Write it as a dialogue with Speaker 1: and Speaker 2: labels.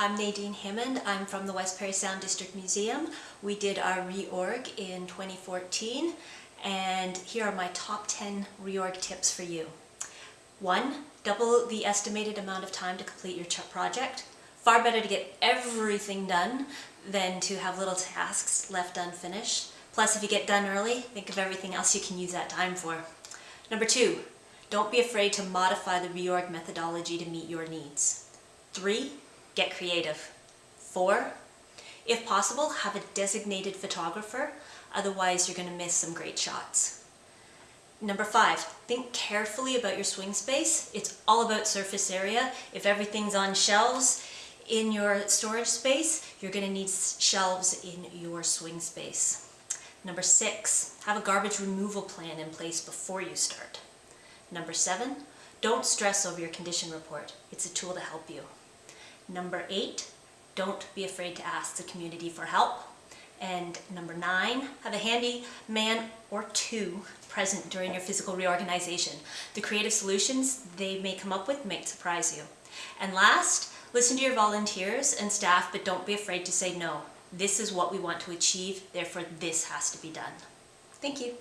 Speaker 1: I'm Nadine Hammond. I'm from the West Parry Sound District Museum. We did our reorg in 2014 and here are my top 10 reorg tips for you. One, double the estimated amount of time to complete your project. Far better to get everything done than to have little tasks left unfinished. Plus, if you get done early, think of everything else you can use that time for. Number two, don't be afraid to modify the reorg methodology to meet your needs. Three, get creative. Four, if possible, have a designated photographer, otherwise you're going to miss some great shots. Number five, think carefully about your swing space. It's all about surface area. If everything's on shelves in your storage space, you're going to need shelves in your swing space. Number six, have a garbage removal plan in place before you start. Number seven, don't stress over your condition report. It's a tool to help you. Number eight, don't be afraid to ask the community for help. And number nine, have a handy man or two present during your physical reorganization. The creative solutions they may come up with might surprise you. And last, listen to your volunteers and staff, but don't be afraid to say no. This is what we want to achieve, therefore this has to be done. Thank you.